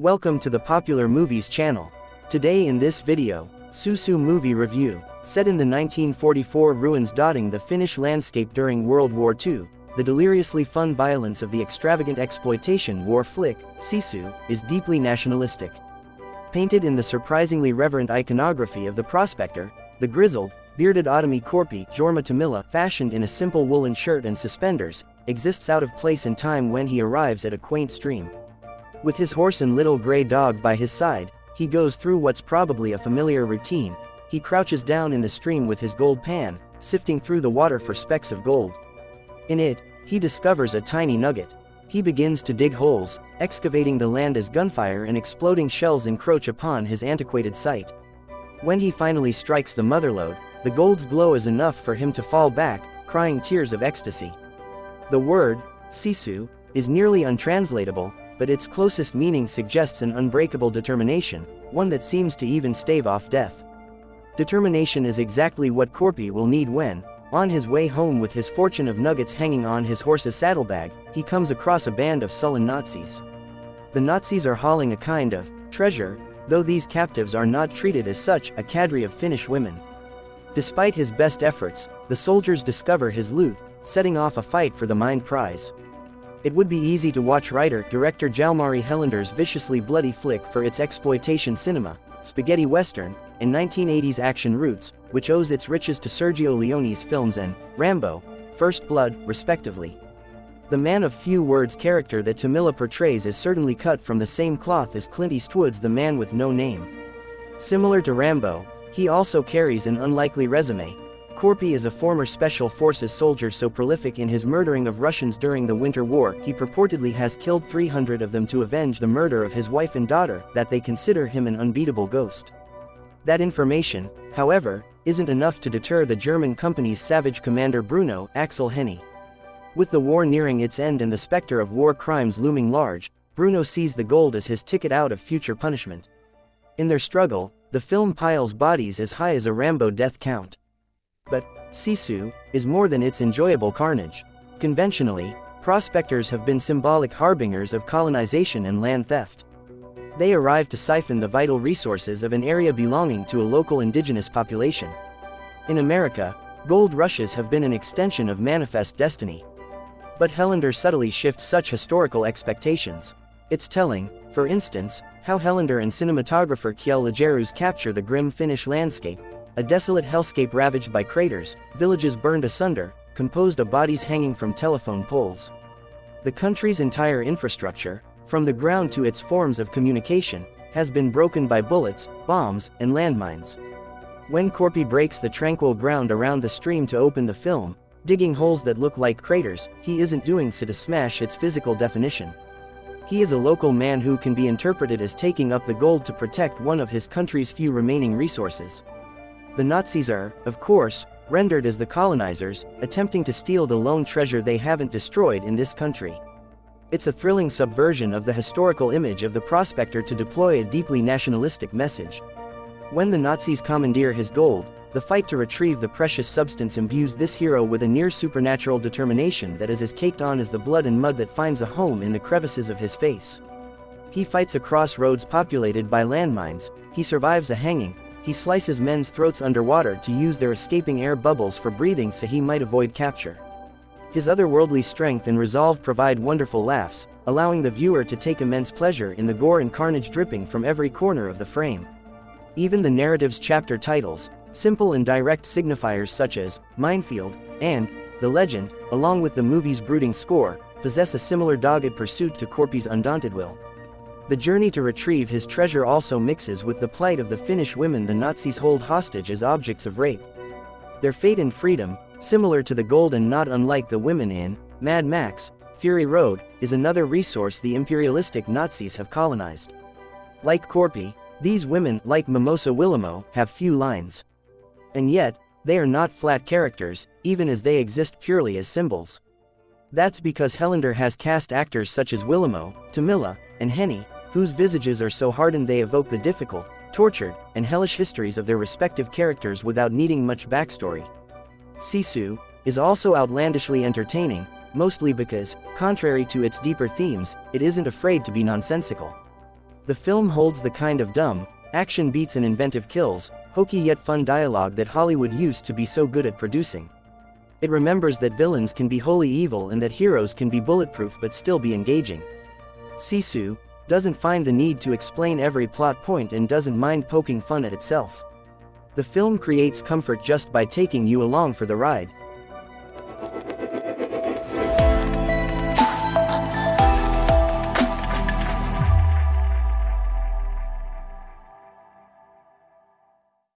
Welcome to the Popular Movies channel. Today in this video, Sisu movie review, set in the 1944 ruins dotting the Finnish landscape during World War II, the deliriously fun violence of the extravagant exploitation war flick, Sisu, is deeply nationalistic. Painted in the surprisingly reverent iconography of the prospector, the grizzled, bearded Aatami Korpi Jorma Tommila fashioned in a simple woolen shirt and suspenders, exists out of place in time when he arrives at a quaint stream. With his horse and little gray dog by his side, he goes through what's probably a familiar routine, he crouches down in the stream with his gold pan, sifting through the water for specks of gold. In it, he discovers a tiny nugget. He begins to dig holes, excavating the land as gunfire and exploding shells encroach upon his antiquated sight. When he finally strikes the motherlode, the gold's glow is enough for him to fall back, crying tears of ecstasy. The word, sisu, is nearly untranslatable, but its closest meaning suggests an unbreakable determination, one that seems to even stave off death. Determination is exactly what Korpi will need when, on his way home with his fortune of nuggets hanging on his horse's saddlebag, he comes across a band of sullen Nazis. The Nazis are hauling a kind of treasure, though these captives are not treated as such, a cadre of Finnish women. Despite his best efforts, the soldiers discover his loot, setting off a fight for the mind prize. It would be easy to watch writer-director Jalmari Helander's viciously bloody flick for its exploitation cinema, spaghetti western, and 1980s action roots, which owes its riches to Sergio Leone's films and Rambo, First Blood, respectively. The man of few words character that Tommila portrays is certainly cut from the same cloth as Clint Eastwood's The Man with No Name. Similar to Rambo, he also carries an unlikely resume, Korpi is a former Special Forces soldier so prolific in his murdering of Russians during the Winter War he purportedly has killed 300 of them to avenge the murder of his wife and daughter that they consider him an unbeatable ghost. That information, however, isn't enough to deter the German company's savage commander Bruno Aksel Hennie. With the war nearing its end and the specter of war crimes looming large, Bruno sees the gold as his ticket out of future punishment. In their struggle, the film piles bodies as high as a Rambo death count. But, Sisu, is more than its enjoyable carnage. Conventionally, prospectors have been symbolic harbingers of colonization and land theft. They arrive to siphon the vital resources of an area belonging to a local indigenous population. In America, gold rushes have been an extension of manifest destiny. But Helander subtly shifts such historical expectations. It's telling, for instance, how Helander and cinematographer Kjell Lagerroos capture the grim Finnish landscape, a desolate hellscape ravaged by craters, villages burned asunder, composed of bodies hanging from telephone poles. The country's entire infrastructure, from the ground to its forms of communication, has been broken by bullets, bombs, and landmines. When Korpi breaks the tranquil ground around the stream to open the film, digging holes that look like craters, he isn't doing so to smash its physical definition. He is a local man who can be interpreted as taking up the gold to protect one of his country's few remaining resources. The Nazis are, of course, rendered as the colonizers, attempting to steal the lone treasure they haven't destroyed in this country. It's a thrilling subversion of the historical image of the prospector to deploy a deeply nationalistic message. When the Nazis commandeer his gold, the fight to retrieve the precious substance imbues this hero with a near supernatural determination that is as caked on as the blood and mud that finds a home in the crevices of his face. He fights across roads populated by landmines, he survives a hanging, he slices men's throats underwater to use their escaping air bubbles for breathing so he might avoid capture. His otherworldly strength and resolve provide wonderful laughs, allowing the viewer to take immense pleasure in the gore and carnage dripping from every corner of the frame. Even the narrative's chapter titles, simple and direct signifiers such as Minefield and The Legend, along with the movie's brooding score, possess a similar dogged pursuit to Korpi's undaunted will. The journey to retrieve his treasure also mixes with the plight of the Finnish women the Nazis hold hostage as objects of rape. Their fate and freedom, similar to the gold and not unlike the women in Mad Max, Fury Road, is another resource the imperialistic Nazis have colonized. Like Korpi, these women, like Mimosa Willamo, have few lines. And yet, they are not flat characters, even as they exist purely as symbols. That's because Helander has cast actors such as Willamo, Tommila, and Hennie, whose visages are so hardened they evoke the difficult, tortured, and hellish histories of their respective characters without needing much backstory. Sisu is also outlandishly entertaining, mostly because, contrary to its deeper themes, it isn't afraid to be nonsensical. The film holds the kind of dumb, action beats and inventive kills, hokey yet fun dialogue that Hollywood used to be so good at producing. It remembers that villains can be wholly evil and that heroes can be bulletproof but still be engaging. Sisu doesn't find the need to explain every plot point and doesn't mind poking fun at itself. The film creates comfort just by taking you along for the ride,